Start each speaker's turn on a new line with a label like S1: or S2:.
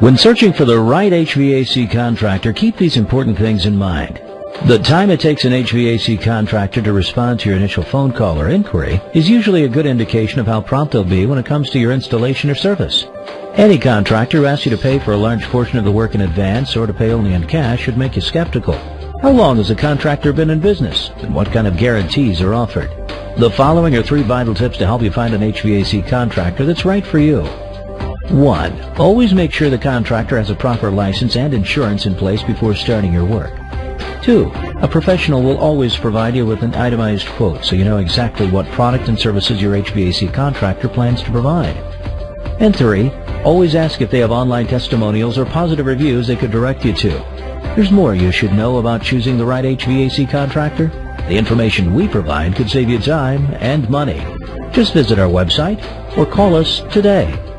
S1: When searching for the right HVAC contractor, keep these important things in mind. The time it takes an HVAC contractor to respond to your initial phone call or inquiry is usually a good indication of how prompt they'll be when it comes to your installation or service. Any contractor who asks you to pay for a large portion of the work in advance or to pay only in cash should make you skeptical. How long has a contractor been in business and what kind of guarantees are offered? The following are three vital tips to help you find an HVAC contractor that's right for you. 1. Always make sure the contractor has a proper license and insurance in place before starting your work. 2. A professional will always provide you with an itemized quote so you know exactly what product and services your HVAC contractor plans to provide. And 3. Always ask if they have online testimonials or positive reviews they could direct you to. There's more you should know about choosing the right HVAC contractor. The information we provide could save you time and money. Just visit our website or call us today.